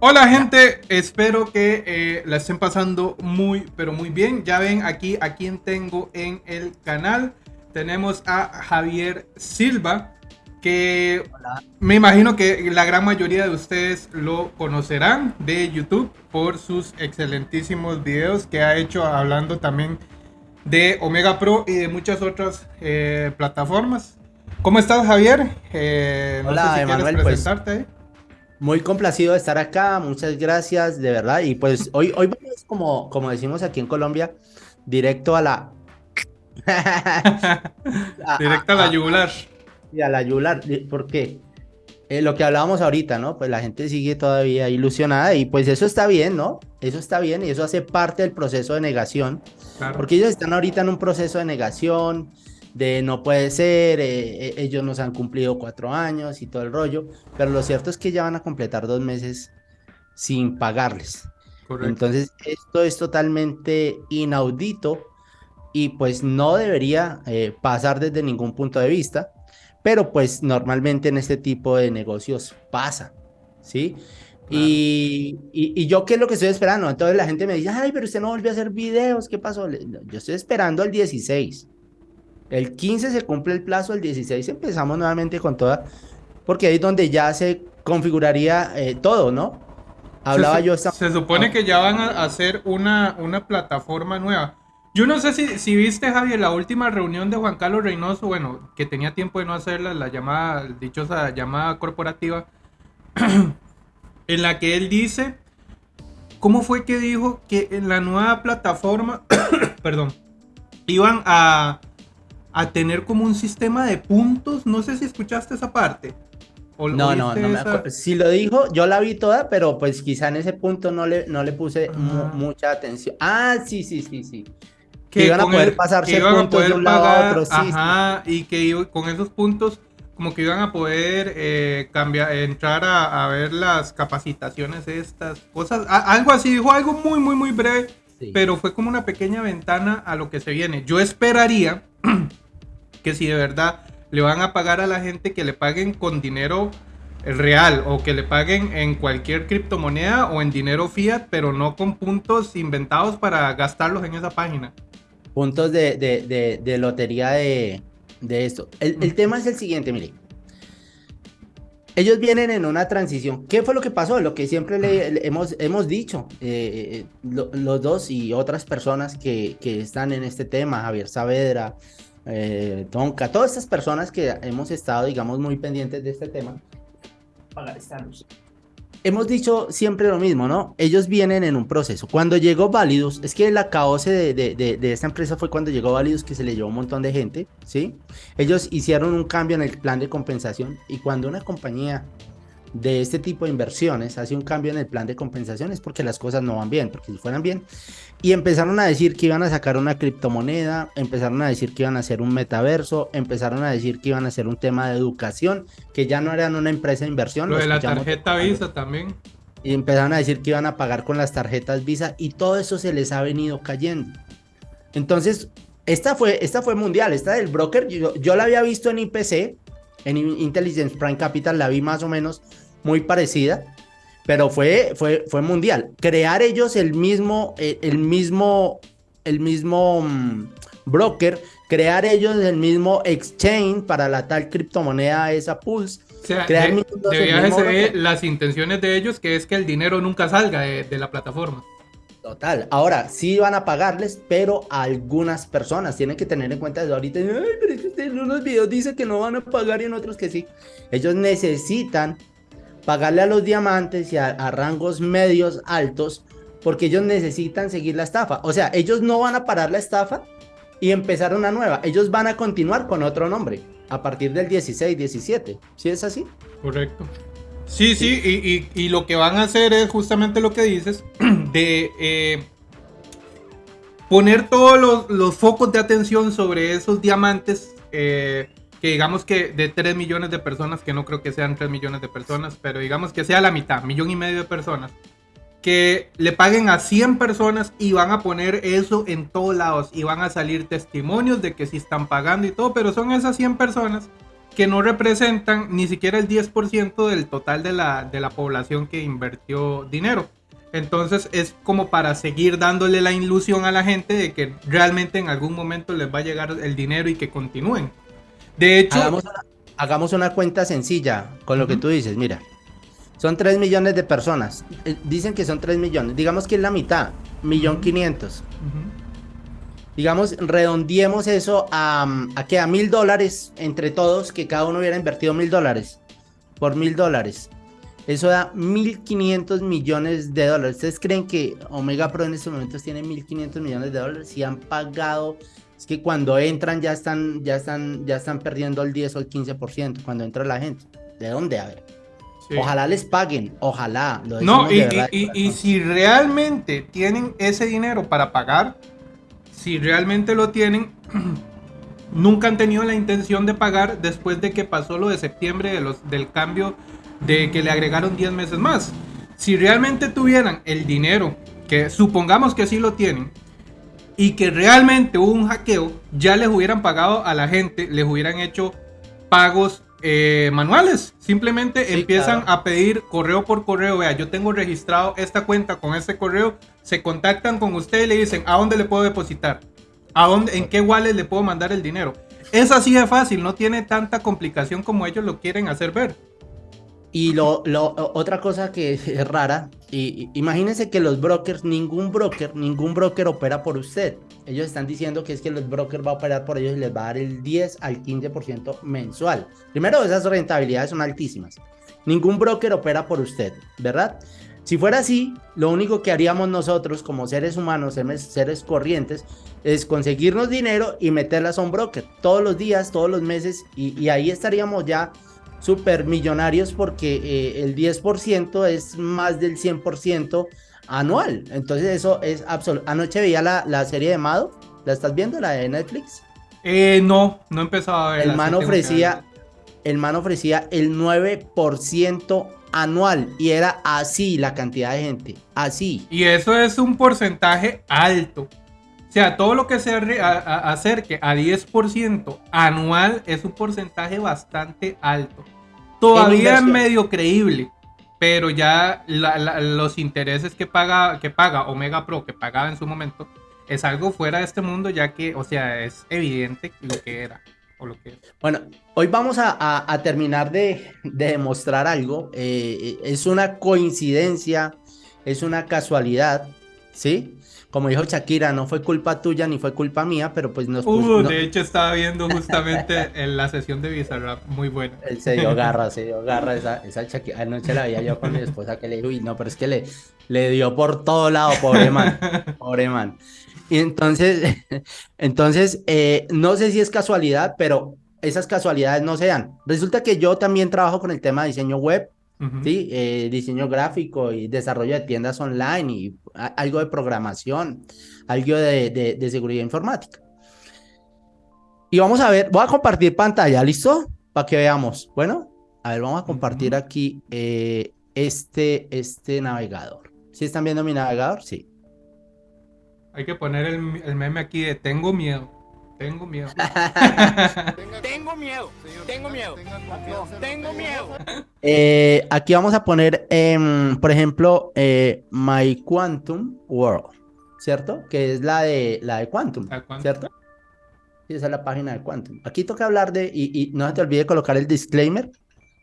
Hola gente, espero que eh, la estén pasando muy, pero muy bien. Ya ven aquí a quien tengo en el canal. Tenemos a Javier Silva, que me imagino que la gran mayoría de ustedes lo conocerán de YouTube por sus excelentísimos videos que ha hecho hablando también de Omega Pro y de muchas otras eh, plataformas. ¿Cómo estás Javier? Eh, Hola si Emanuel, pues, presentarte. Muy complacido de estar acá, muchas gracias, de verdad. Y pues hoy, hoy vamos, como, como decimos aquí en Colombia, directo a la... directo a, la yugular. Y a la yugular, porque eh, lo que hablábamos ahorita, ¿no? Pues la gente sigue todavía ilusionada y pues eso está bien, ¿no? Eso está bien y eso hace parte del proceso de negación. Porque ellos están ahorita en un proceso de negación, de no puede ser, eh, eh, ellos nos han cumplido cuatro años y todo el rollo, pero lo cierto es que ya van a completar dos meses sin pagarles. Entonces, esto es totalmente inaudito y pues no debería eh, pasar desde ningún punto de vista, pero pues normalmente en este tipo de negocios pasa, ¿sí? Y, y, yo qué es lo que estoy esperando. Entonces la gente me dice, ay, pero usted no volvió a hacer videos, ¿qué pasó? Yo estoy esperando el 16. El 15 se cumple el plazo, el 16 empezamos nuevamente con toda, porque ahí es donde ya se configuraría eh, todo, ¿no? Hablaba se, yo esta... Se supone que ya van a hacer una, una plataforma nueva. Yo no sé si, si viste, Javier, la última reunión de Juan Carlos Reynoso, bueno, que tenía tiempo de no hacerla, la llamada, dichosa llamada corporativa, en la que él dice, ¿cómo fue que dijo que en la nueva plataforma, perdón, iban a, a tener como un sistema de puntos. No sé si escuchaste esa parte. no, no, no me acuerdo. Si lo dijo, yo la vi toda, pero pues quizá en ese punto no le, no le puse mucha atención. Ah, sí, sí, sí, sí. Que, iban a poder pasarse puntos de un lado a otro. Sí, ajá, y que con esos puntos como que iban a poder eh, cambiar, entrar a, a, ver las capacitaciones estas cosas. algo así, dijo algo muy, muy, muy breve, pero fue como una pequeña ventana a lo que se viene. Yo esperaría que si de verdad le van a pagar a la gente que le paguen con dinero real o que le paguen en cualquier criptomoneda o en dinero fiat, pero no con puntos inventados para gastarlos en esa página. Puntos de, lotería de, esto. El, tema es el siguiente, mire. Ellos vienen en una transición. ¿Qué fue lo que pasó? Lo que siempre le, hemos, hemos dicho, eh, eh, los dos y otras personas que, que están en este tema, Javier Saavedra, eh, Tonka, todas estas personas que hemos estado, digamos, muy pendientes de este tema, Hemos dicho siempre lo mismo, ¿no? Ellos vienen en un proceso. Cuando llegó Validus, es que la caos de, de, de, esta empresa fue cuando llegó Validus que se le llevó un montón de gente, ¿sí? Ellos hicieron un cambio en el plan de compensación y cuando una compañía de este tipo de inversiones hace un cambio en el plan de compensaciones porque las cosas no van bien, porque si fueran bien, y empezaron a decir que iban a sacar una criptomoneda, empezaron a decir que iban a hacer un metaverso, empezaron a decir que iban a hacer un tema de educación, que ya no eran una empresa de inversión. Lo, de la tarjeta Visa también. Y empezaron a decir que iban a pagar con las tarjetas Visa y todo eso se les ha venido cayendo. Entonces, esta fue, esta fue mundial, esta del broker, yo, yo la había visto en IPC, en Intelligence Prime Capital la vi más o menos muy parecida, pero fue, fue, fue mundial. Crear ellos el mismo, eh, el mismo, el mismo mm, broker, crear ellos el mismo exchange para la tal criptomoneda esa Pulse. O sea, crear de, las intenciones de ellos, que es que el dinero nunca salga de la plataforma. Total. Ahora, sí van a pagarles, pero algunas personas tienen que tener en cuenta de ahorita. En unos videos dice que no van a pagar y en otros que sí. Ellos necesitan pagarle a los diamantes y a, rangos medios altos porque ellos necesitan seguir la estafa. O sea, ellos no van a parar la estafa y empezar una nueva. Ellos van a continuar con otro nombre a partir del 16, 17. ¿Sí es así? Correcto. Sí, sí, y, lo que van a hacer es justamente lo que dices, de eh, poner todos los, focos de atención sobre esos diamantes, eh, que digamos que de 3 millones de personas, que no creo que sean 3 millones de personas, pero digamos que sea la mitad, millón y medio de personas, que le paguen a 100 personas y van a poner eso en todos lados y van a salir testimonios de que sí están pagando y todo, pero son esas 100 personas que no representan ni siquiera el 10% del total de la, de la población que invirtió dinero. Entonces es como para seguir dándole la ilusión a la gente de que realmente en algún momento les va a llegar el dinero y que continúen. De hecho... Hagamos una, cuenta sencilla con lo que tú dices, mira. Son 3 millones de personas. Eh, dicen que son 3 millones. Digamos que es la mitad. Millón quinientos. Digamos, redondiemos eso a, a que a mil dólares entre todos, que cada uno hubiera invertido mil dólares. Por mil dólares. Eso da 1.500 millones de dólares. ¿Ustedes creen que Omega Pro en estos momentos tiene 1.500 millones de dólares? Si han pagado, es que cuando entran ya están, ya están, ya están perdiendo el 10 o el 15% cuando entra la gente. ¿De dónde? A ver. Ojalá les paguen, ojalá. no, y, y, si realmente tienen ese dinero para pagar, si realmente lo tienen, nunca han tenido la intención de pagar después de que pasó lo de septiembre de los, del cambio de que le agregaron 10 meses más. Si realmente tuvieran el dinero, que supongamos que sí lo tienen, y que realmente hubo un hackeo, ya les hubieran pagado a la gente, les hubieran hecho pagos eh, manuales. Simplemente empiezan a pedir correo por correo. Vea, yo tengo registrado esta cuenta con este correo. Se contactan con usted y le dicen a dónde le puedo depositar, a dónde, en qué wallet le puedo mandar el dinero. Es así de fácil, no tiene tanta complicación como ellos lo quieren hacer ver. Y lo, otra cosa que es rara, y, imagínense que los brokers, ningún broker, ningún broker opera por usted. Ellos están diciendo que es que los brokers va a operar por ellos y les va a dar el 10 al 15% mensual. Primero, esas rentabilidades son altísimas. Ningún broker opera por usted, ¿verdad? Si fuera así, lo único que haríamos nosotros como seres humanos, seres corrientes, es conseguirnos dinero y meterlas a un broker todos los días, todos los meses, y, y ahí estaríamos ya super millonarios porque eh, el 10% es más del 100% anual. Entonces eso es absoluto. Anoche veía la, la, serie de Mado. ¿La estás viendo, la de Netflix? Eh, no, no he empezado a ver. El man ofrecía, el man ofrecía el 9% anual y era así la cantidad de gente, así. Y eso es un porcentaje alto. O sea, todo lo que se acerque a 10% anual es un porcentaje bastante alto. Todavía es medio creíble, pero ya los intereses que paga, que paga Omega Pro, que pagaba en su momento, es algo fuera de este mundo, ya que, o sea, es evidente lo que era. O lo que Bueno, hoy vamos a, terminar de, demostrar algo. Eh, es una coincidencia, es una casualidad, ¿sí? como dijo Shakira, no fue culpa tuya ni fue culpa mía, pero pues nos uh, De hecho, estaba viendo justamente en la sesión de Bizarrap, muy buena. Él se dio garra, se dio garra esa, esa Shakira. Anoche la veía yo con mi esposa que le dijo, uy, no, pero es que le, le dio por todo lado, pobre man, pobre man. Y entonces, entonces eh, no sé si es casualidad, pero esas casualidades no se dan. Resulta que yo también trabajo con el tema de diseño web, ¿sí? Eh, diseño gráfico y desarrollo de tiendas online y algo de programación, algo de, de, seguridad informática. Y vamos a ver, voy a compartir pantalla, ¿listo? Para que veamos. Bueno, a ver, vamos a compartir aquí eh, este, este navegador. ¿Sí están viendo mi navegador? Sí. Hay que poner el, el meme aquí de tengo miedo. Tengo miedo. tengo miedo. Tengo miedo. Tengo miedo. Eh, aquí vamos a poner, em, por ejemplo, eh, My Quantum World, ¿cierto? Que es la de la de Quantum, ¿cierto? esa es la página de Quantum. Aquí toca hablar de, y, no se te olvide colocar el disclaimer.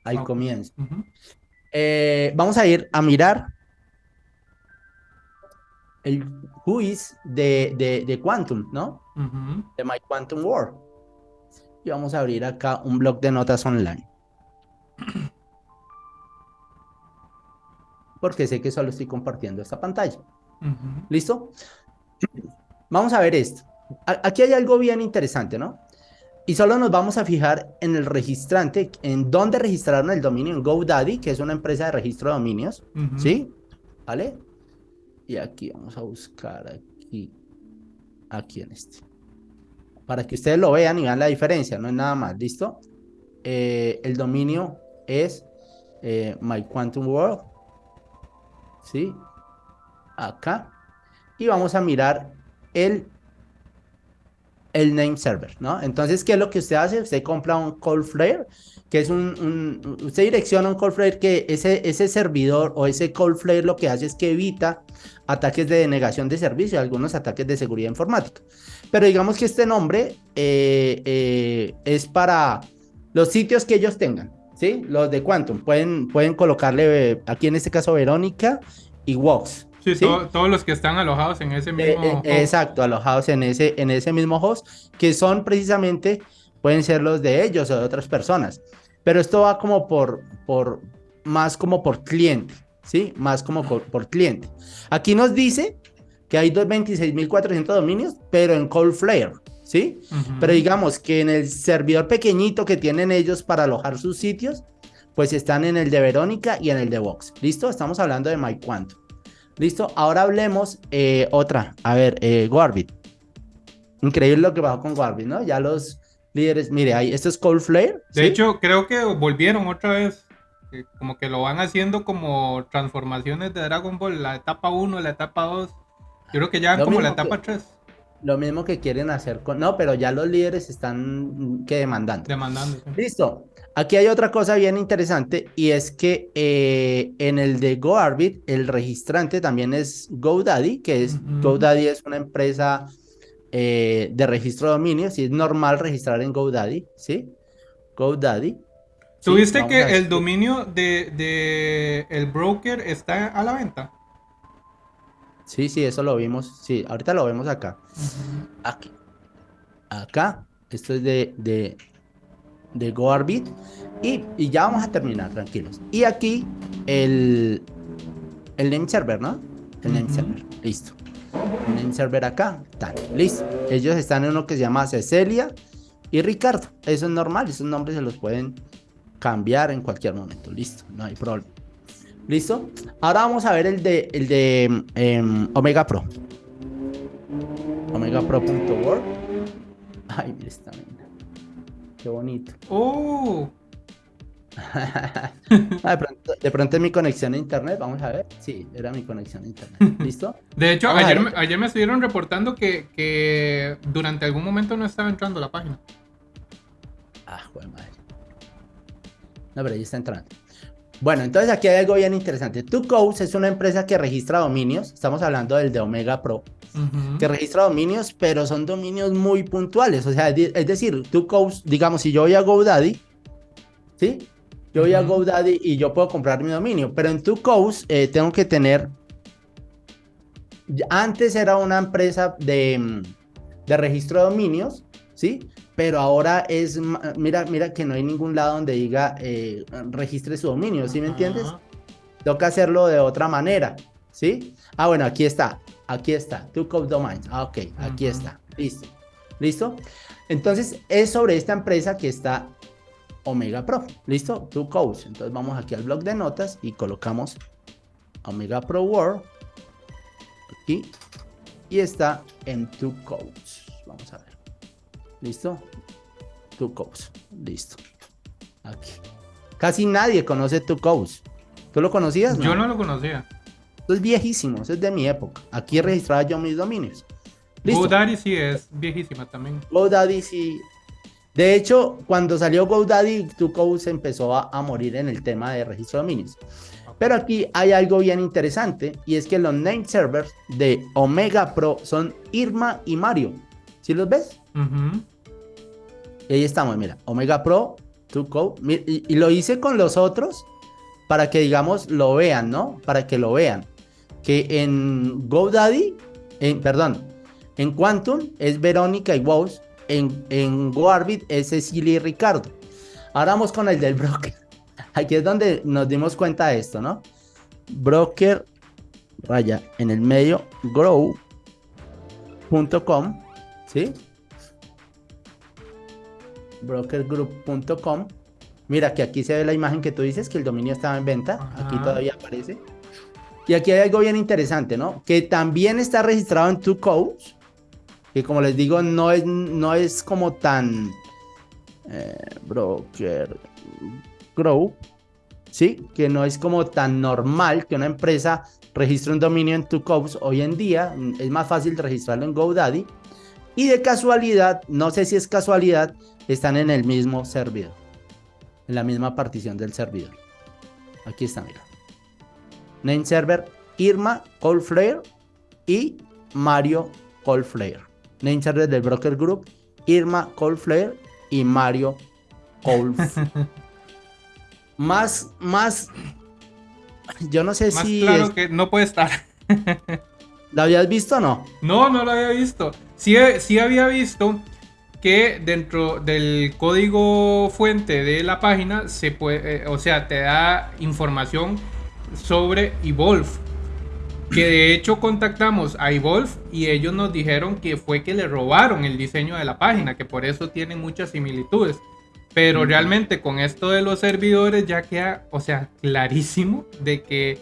Ahí comienza. Eh, vamos a ir a mirar el is de, de, de Quantum, ¿no? De My Quantum World. Y vamos a abrir acá un blog de notas online. Porque sé que solo estoy compartiendo esta pantalla. ¿Listo? Vamos a ver esto. Aquí hay algo bien interesante, ¿no? Y solo nos vamos a fijar en el registrante, en dónde registraron el dominio en GoDaddy, que es una empresa de registro de dominios, ¿sí? ¿Vale? Y aquí vamos a buscar aquí, aquí en este. Para que ustedes lo vean y vean la diferencia, no es nada más, ¿listo? Eh, el dominio es eh, My Quantum World. ¿Sí? Acá. Y vamos a mirar el, el name server, ¿no? Entonces, ¿qué es lo que usted hace? Usted compra un Cloudflare, que es un, usted direcciona un Cloudflare que ese, ese servidor o ese Cloudflare lo que hace es que evita ataques de denegación de servicio, algunos ataques de seguridad informática. Pero digamos que este nombre eh, eh, es para los sitios que ellos tengan, ¿sí? Los de Quantum. Pueden, pueden colocarle, aquí en este caso, Verónica y Wox. Sí, todos los que están alojados en ese mismo eh, eh, Exacto, alojados en ese, en ese mismo host, que son precisamente, pueden ser los de ellos o de otras personas. Pero esto va como por, por más como por cliente, ¿sí? Más como por, cliente. Aquí nos dice que hay 26.400 dominios, pero en Coldflare, ¿sí? Pero digamos que en el servidor pequeñito que tienen ellos para alojar sus sitios, pues están en el de Verónica y en el de Vox. ¿Listo? Estamos hablando de MyQuantum. Listo, ahora hablemos eh, otra. A ver, eh, Gorbit. Increíble lo que bajó con Gorbit, ¿no? Ya los líderes, mire, ahí, esto es Cold Flare. De hecho, creo que volvieron otra vez. Como que lo van haciendo como transformaciones de Dragon Ball, la etapa 1, la etapa 2. Yo creo que ya como la etapa 3. Lo mismo que quieren hacer con... No, pero ya los líderes están que demandando. Demandando. Listo. Aquí hay otra cosa bien interesante y es que eh, en el de GoArbit el registrante también es GoDaddy, que es GoDaddy es una empresa eh, de registro de dominios y es normal registrar en GoDaddy, ¿sí? GoDaddy. ¿Tuviste que el dominio de, el broker está a la venta? Sí, sí, eso lo vimos. Sí, ahorita lo vemos acá. Aquí. Acá. Esto es de, de de GoArbit. Y, y, ya vamos a terminar, tranquilos. Y aquí el, el name server, ¿no? El name server, listo. El name server acá, tal, listo. Ellos están en uno que se llama Cecilia y Ricardo. Eso es normal, esos nombres se los pueden cambiar en cualquier momento, listo, no hay problema. ¿Listo? Ahora vamos a ver el de, el de em, Omega Pro. OmegaPro.org. Ay, mira esta Qué bonito. ¡Oh! De, pronto, es mi conexión a internet, vamos a ver. Sí, era mi conexión a internet. ¿Listo? De hecho, ayer, me, ayer me estuvieron reportando que, que, durante algún momento no estaba entrando la página. Ah, joder madre. No, pero ahí está entrando. Bueno, entonces aquí hay algo bien interesante. TwoCodes es una empresa que registra dominios. Estamos hablando del de Omega Pro que registra dominios, pero son dominios muy puntuales. O sea, es decir, tú, digamos, si yo voy a GoDaddy, ¿sí? Yo voy a GoDaddy y yo puedo comprar mi dominio, pero en tu eh, tengo que tener. Antes era una empresa de, de registro de dominios, ¿sí? Pero ahora es, mira, mira que no hay ningún lado donde diga eh, registre su dominio, ¿sí me entiendes? Toca hacerlo de otra manera, ¿sí? Ah, bueno, aquí está. Aquí está, Two Code Domains. Ah, ok, aquí está. Listo. ¿Listo? Entonces, es sobre esta empresa que está Omega Pro. ¿Listo? Two Codes. Entonces, vamos aquí al blog de notas y colocamos Omega Pro World. Aquí. Y está en Two Codes. Vamos a ver. ¿Listo? Two Codes. Listo. Aquí. Casi nadie conoce Two Codes. ¿Tú lo conocías? Yo no lo conocía es viejísimo, es de mi época. Aquí registraba yo mis dominios. GoDaddy sí es viejísima también. GoDaddy sí. De hecho, cuando salió GoDaddy, Tuco se empezó a, morir en el tema de registro de dominios. Pero aquí hay algo bien interesante y es que los name servers de Omega Pro son Irma y Mario. ¿Sí los ves? Y ahí estamos, mira, Omega Pro, Tuco. Y, y lo hice con los otros para que, digamos, lo vean, ¿no? Para que lo vean que en GoDaddy, perdón, en Quantum es Verónica y Wows, en, en GoArbit es Cecilia y Ricardo. Ahora vamos con el del broker. Aquí es donde nos dimos cuenta de esto, ¿no? Broker, vaya, en el medio, grow.com, ¿sí? brokergroup.com. Mira que aquí se ve la imagen que tú dices que el dominio estaba en venta. Aquí todavía aparece. Y aquí hay algo bien interesante, ¿no? Que también está registrado en Two Codes, que como les digo, no es, no es como tan eh, broker grow, ¿sí? Que no es como tan normal que una empresa registre un dominio en Two Codes. Hoy en día es más fácil registrarlo en GoDaddy Y de casualidad, no sé si es casualidad, están en el mismo servidor. En la misma partición del servidor. Aquí está, mira. Name server Irma Coldflare y Mario Coldflare. Name server del broker group Irma Coldflare y Mario Coldflare. más, más. Yo no sé si. Claro que no puede estar. ¿Lo habías visto o no? No, no lo había visto. Sí, sí había visto que dentro del código fuente de la página se puede, eh, o sea, te da información sobre Evolve. Que de hecho contactamos a Evolve y ellos nos dijeron que fue que le robaron el diseño de la página, que por eso tienen muchas similitudes. Pero realmente con esto de los servidores ya queda, o sea, clarísimo de que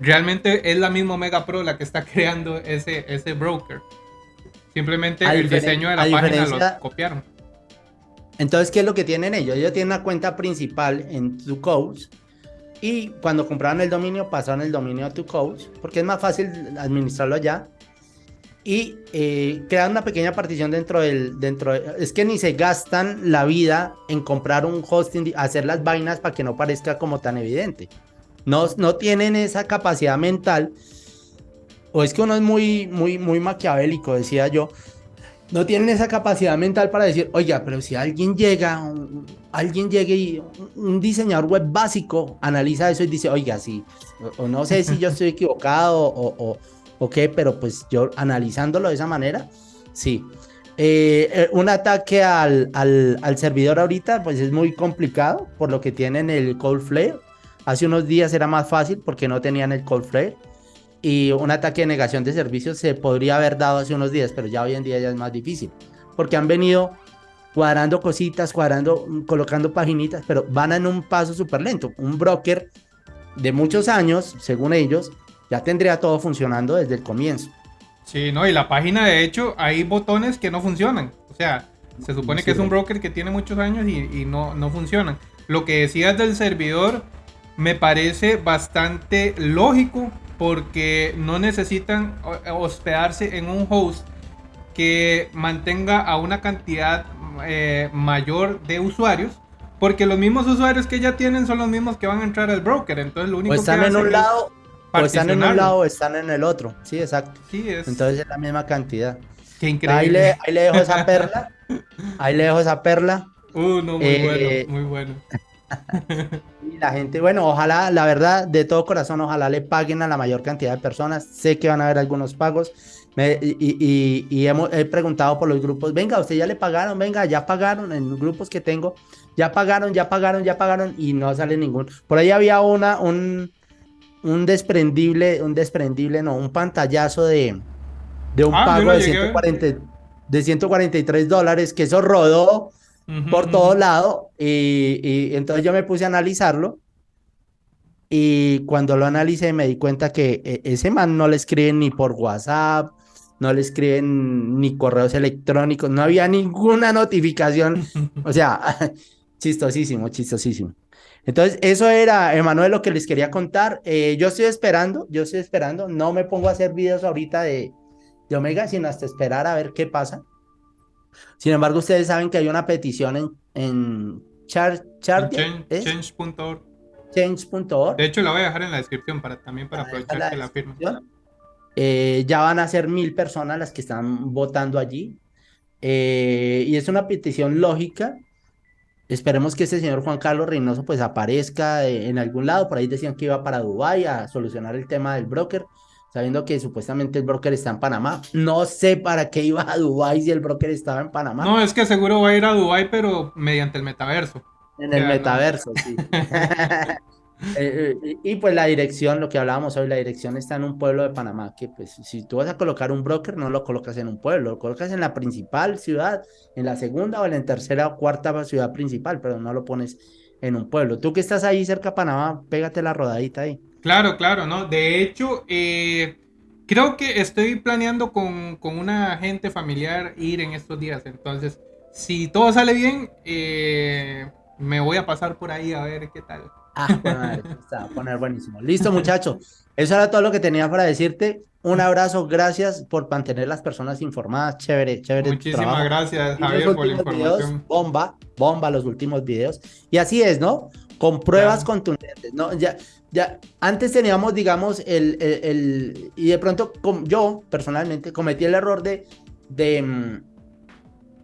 realmente es la misma Mega Pro la que está creando ese, ese broker. Simplemente el diseño de la página lo copiaron. Entonces, ¿qué es lo que tienen ellos? Ellos tienen una cuenta principal en TwoCodes y cuando compraron el dominio pasaron el dominio a TwoCodes porque es más fácil administrarlo allá y eh, crean una pequeña partición dentro del dentro es que ni se gastan la vida en comprar un hosting hacer las vainas para que no parezca como tan evidente no, no tienen esa capacidad mental o es que uno es muy, muy, muy maquiavélico, decía yo, no tienen esa capacidad mental para decir, oiga, pero si alguien llega, alguien llegue y un diseñador web básico analiza eso y dice, oiga, sí, o, no sé si yo estoy equivocado o, o, qué, pero pues yo analizándolo de esa manera, sí. Eh, eh, un ataque al, al, al, servidor ahorita, pues es muy complicado, por lo que tienen el Coldflare. Hace unos días era más fácil porque no tenían el Coldflare y un ataque de negación de servicios se podría haber dado hace unos días, pero ya hoy en día ya es más difícil, porque han venido cuadrando cositas, cuadrando, colocando paginitas, pero van en un paso súper lento. Un broker de muchos años, según ellos, ya tendría todo funcionando desde el comienzo. Sí, no, y la página de hecho hay botones que no funcionan. O sea, se supone que es un broker que tiene muchos años y, y, no, no funcionan. Lo que decías del servidor me parece bastante lógico porque no necesitan hospedarse en un host que mantenga a una cantidad eh, mayor de usuarios. Porque los mismos usuarios que ya tienen son los mismos que van a entrar al broker. Entonces lo único o están que en un lado, o están en un lado o están en el otro. Sí, exacto. Entonces es la misma cantidad. Qué increíble. Ahí le, dejo esa perla. Ahí le dejo esa perla. Uh, no, muy eh, bueno, muy bueno. Y la gente, bueno, ojalá, la verdad, de todo corazón, ojalá le paguen a la mayor cantidad de personas. Sé que van a haber algunos pagos. y, hemos, he preguntado por los grupos, venga, usted ya le pagaron, venga, ya pagaron en grupos que tengo, ya pagaron, ya pagaron, ya pagaron y no sale ningún. Por ahí había una, un, desprendible, un desprendible, no, un pantallazo de, de un ah, pago de, 140, de 143 dólares, que eso rodó por todo lado. Y, entonces yo me puse a analizarlo. Y cuando lo analicé me di cuenta que e, ese man no le escriben ni por WhatsApp, no le escriben ni correos electrónicos, no había ninguna notificación. o sea, chistosísimo, chistosísimo. Entonces, eso era, Emanuel, lo que les quería contar. Eh, yo estoy esperando, yo estoy esperando. No me pongo a hacer videos ahorita de, de Omega, sino hasta esperar a ver qué pasa. Sin embargo, ustedes saben que hay una petición en, en char, change.org. Change.org. De hecho, la voy a dejar en la descripción para, también para aprovechar que la firma. Eh, ya van a ser mil personas las que están votando allí. Eh, y es una petición lógica. Esperemos que este señor Juan Carlos Reynoso pues aparezca en algún lado. Por ahí decían que iba para Dubái a solucionar el tema del broker sabiendo que supuestamente el broker está en Panamá. No sé para qué iba a Dubái si el broker estaba en Panamá. No, es que seguro va a ir a Dubái, pero mediante el metaverso. En el metaverso, sí. Eh, eh, y pues la dirección, lo que hablábamos hoy, la dirección está en un pueblo de Panamá, que pues si tú vas a colocar un broker, no lo colocas en un pueblo, lo colocas en la principal ciudad, en la segunda o en la tercera o cuarta ciudad principal, pero no lo pones en un pueblo. Tú que estás ahí cerca de Panamá, pégate la rodadita ahí. Claro, claro, ¿no? De hecho, eh, creo que estoy planeando con, con, una gente familiar ir en estos días. Entonces, si todo sale bien, eh, me voy a pasar por ahí a ver qué tal. Ah, bueno, está a poner buenísimo. Listo, muchachos. Eso era todo lo que tenía para decirte. Un abrazo, gracias por mantener las personas informadas. Chévere, chévere. Muchísimas gracias, Javier, por la información. bomba, bomba los últimos videos. Y así es, ¿no? Con pruebas contundentes, ¿no? Ya, ya, antes teníamos, digamos, el, el, y de pronto yo personalmente cometí el error de, de, mm,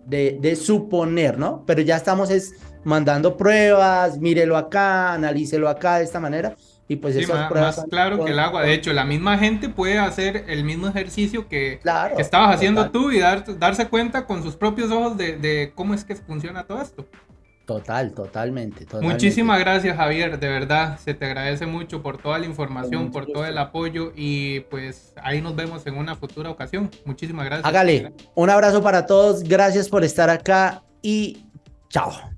de, de, suponer, ¿no? Pero ya estamos es mandando pruebas, mírelo acá, analícelo acá de esta manera. Y pues esas pruebas más claro que el agua. De hecho, la misma gente puede hacer el mismo ejercicio que, estabas haciendo tú y dar, darse cuenta con sus propios ojos de, de, cómo es que funciona todo esto. Total, totalmente, Muchísimas gracias, Javier. De verdad, se te agradece mucho por toda la información, por todo el apoyo y pues ahí nos vemos en una futura ocasión. Muchísimas gracias. Hágale. Un abrazo para todos. Gracias por estar acá y chao.